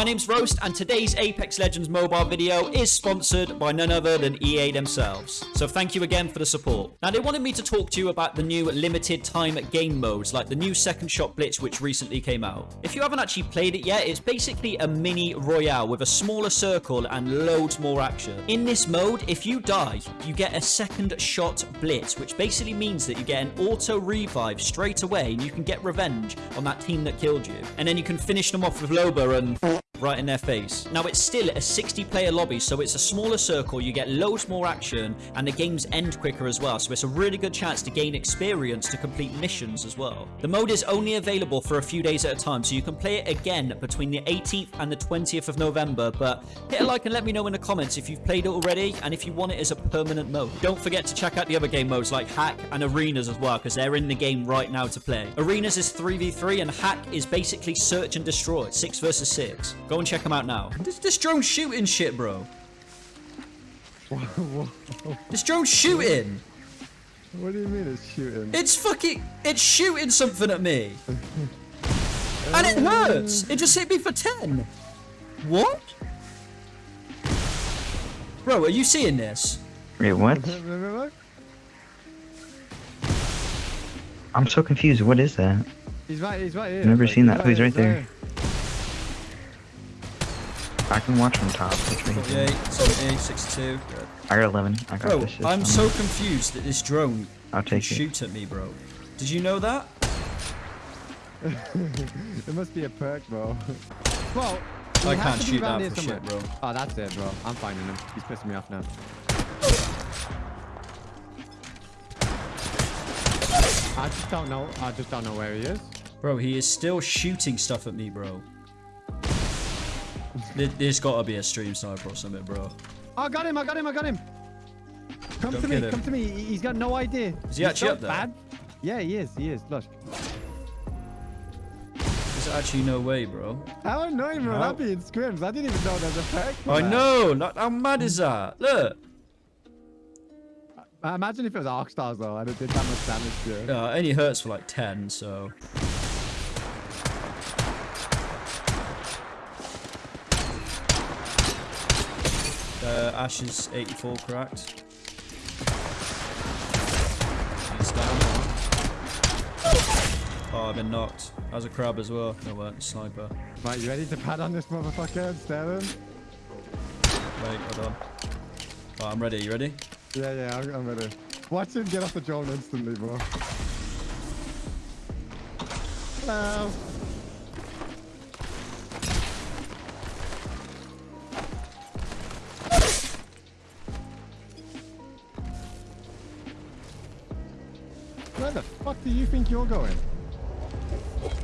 My name's Roast, and today's Apex Legends mobile video is sponsored by none other than EA themselves. So thank you again for the support. Now, they wanted me to talk to you about the new limited time game modes, like the new Second Shot Blitz, which recently came out. If you haven't actually played it yet, it's basically a mini royale with a smaller circle and loads more action. In this mode, if you die, you get a Second Shot Blitz, which basically means that you get an auto revive straight away, and you can get revenge on that team that killed you. And then you can finish them off with Loba and right in their face. Now, it's still a 60-player lobby, so it's a smaller circle, you get loads more action, and the games end quicker as well, so it's a really good chance to gain experience to complete missions as well. The mode is only available for a few days at a time, so you can play it again between the 18th and the 20th of November, but hit a like and let me know in the comments if you've played it already, and if you want it as a permanent mode. Don't forget to check out the other game modes like Hack and Arenas as well, because they're in the game right now to play. Arenas is 3v3, and Hack is basically search and destroy, 6 versus 6. Go and check them out now. This, this drone shooting shit, bro. This drone shooting. What do you mean it's shooting? It's fucking... It's shooting something at me. and it hurts. It just hit me for 10. What? Bro, are you seeing this? Wait, what? I'm so confused. What is that? He's right, he's right here. I've Never Like, seen that. Oh, he's here, right there. I can watch from top. Which way he's 48, at. 70, 62. I got 11. I got Bro, this. shit I'm on so confused that this drone I'll can it. shoot at me, bro. Did you know that? It must be a perk, bro. Well, I can't shoot that here for shit, bro. Oh, that's it, bro. I'm finding him. He's pissing me off now. I just don't know. I just don't know where he is. Bro, he is still shooting stuff at me, bro. There- There's gotta be a stream sniper or something, bro. I got him. I got him. I got him. Come Don't to me. him. Come to me. He- He's got no idea. Is he He's actually up there? Bad. Yeah, he is. He is. Look. There's actually no way, bro. How annoying, bro. How- That being scrims. I didn't even know there's a for I that. know. Like, how mad is that? Look. Uh, Imagine if it was Arc Stars though, and it did that much damage to you. Uh, it only hurts for like 10, so. Uh, Ash is 84 cracked. He's down. Oh, I've been knocked. How's a crab as well? No, weren't. Sniper. Right, you ready to pad on this motherfucker and stare him? Wait, hold on. Oh, I'm ready. You ready? Yeah, yeah, I'm, I'm ready. Watch him get off the drone instantly, bro. Hello. Fuck do you think you're going?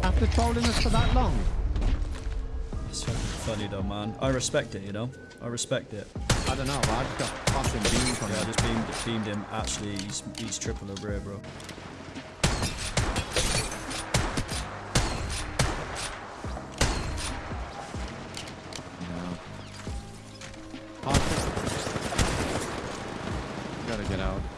After trolling us for that long? It's fucking funny though, man. I respect it, you know? I respect it. I don't know, but I just got fucking beamed from Yeah, I just beamed, beamed him. Actually, he's, he's triple over here, bro. Gotta get out.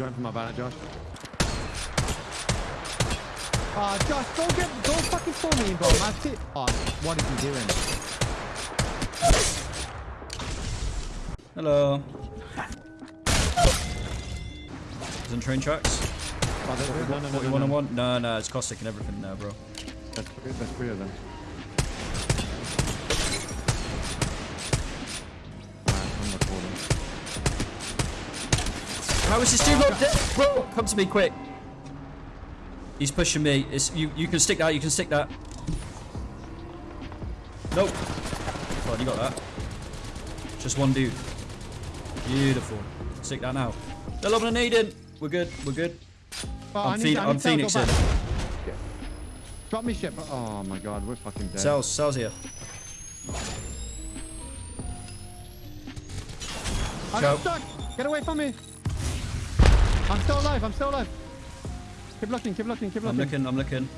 Going for my banner, Josh. Ah, Josh, don't get, don't fucking for me, bro. That's it. Oh, what is he doing? Hello. He's on train tracks. Oh, there- there- no, no, no, no, 41 no. on one? No, no, it's Caustic and everything now, bro. That's three, that's three of How is this dude not dead? Bro, come to me quick. He's pushing me. It's, you, you can stick that, you can stick that. Nope. Come on, you got that. Just one dude. Beautiful. Stick that now. They're lobbing a nade in. We're good, we're good. Oh, I I'm, need- I I'm need to go Phoenixing. back. Drop me shit. Oh my god, we're fucking dead. Cells, cells here. I'm Go. stuck. Get away from me. I'm still alive. I'm still alive. Keep looking. Keep looking. Keep looking. I'm looking. I'm looking.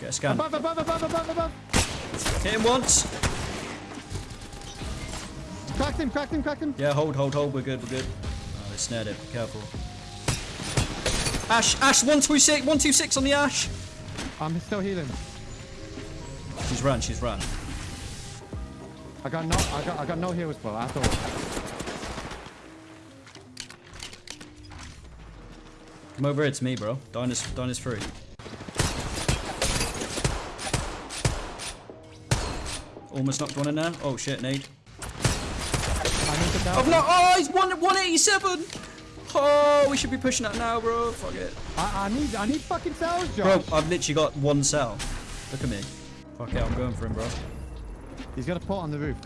Get a scan. Above, above, above, above, above. Hit him once. Cracked him, cracked him, cracked him. Yeah, hold, hold, hold. We're good, we're good. Oh, they snared it. Be careful. Ash, Ash, 126, 126 on the Ash. I'm still healing. She's run, she's run. I got no, I got, I got no heals, bro. At all. Come over here to me, bro. Dyna's, Dyna's free. Almost knocked one in there. Oh shit, Nate. I need to down. I've not. Oh, he's one 187. Oh, we should be pushing that now, bro. Fuck it. I, I need, I need fucking cells, Bro, Josh. I've literally got one cell. Look at me. Fuck it, I'm going for him, bro. He's got a pot on the roof.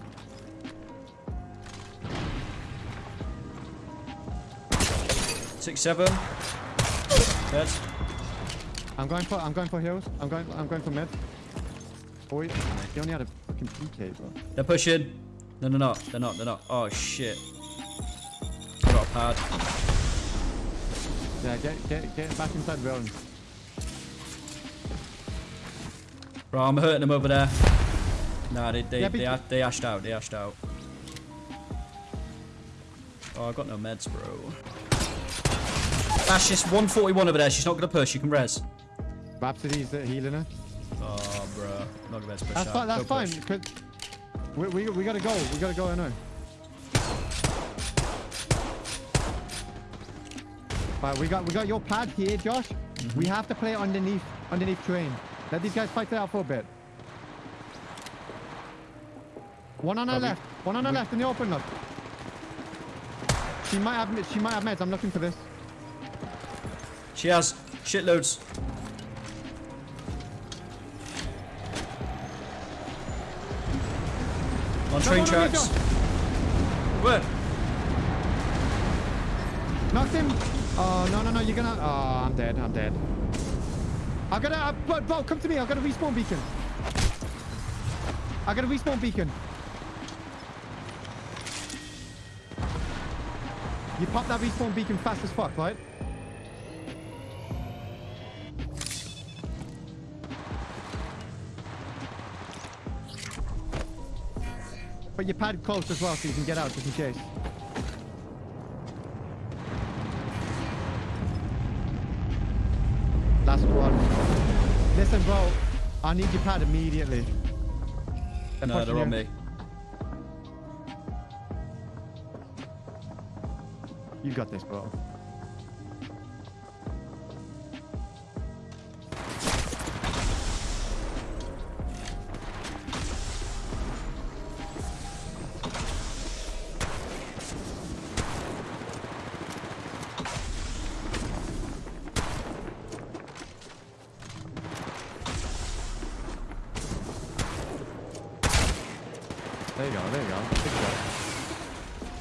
Six seven. Dead. I'm going for, I'm going for heals. I'm going, I'm going for mid. Boy, he only had a fucking PK, bro. They're pushing. No, no, no. They're not. They're not. Oh shit. I got a pad. Yeah, get, get, get back inside the building. Bro, I'm hurting them over there. Nah, they they Yeah, they, they ashed out. They ashed out. Oh, I've got no meds, bro. Ash, just 141 over there. She's not gonna push. You can res. Rhapsody's healing her. Oh, bro. Not gonna be able push That's out. fine. That's fine. push. 'cause we, we, we gotta go. We gotta go. I know. Right, we got we got your pad here, Josh. Mm-hmm. We have to play underneath underneath terrain. Let these guys fight it out for a bit. One on our Probably- left. One on our left in the open. Look. She might have she might have meds. I'm looking for this. She has shitloads. On train tracks. Where? Knocked him. Oh no no no! You're gonna. Oh, I'm dead. I'm dead. I gotta. Uh, Bo, Bo, come to me. I got a respawn beacon. I got a respawn beacon. You pop that respawn beacon fast as fuck, right? Put your pad close as well so you can get out just in case. Last one. Listen, bro. I need your pad immediately. No, they're on me. You got this, bro. There you go, there you go. Good shot.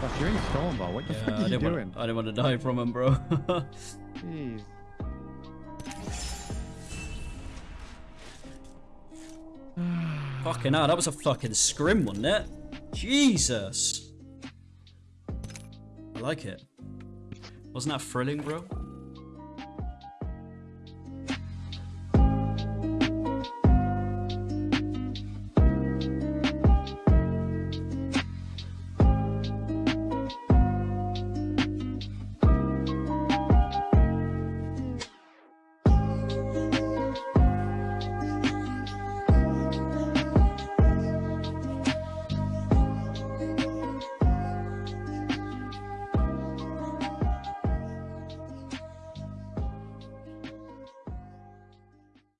Gosh, you're in storm, bro. What the Yeah, fuck I are you didn't, doing? want, I didn't want to die from him, bro. Jeez. fucking hell, that was a fucking scrim, wasn't it? Jesus. I like it. Wasn't that thrilling, bro?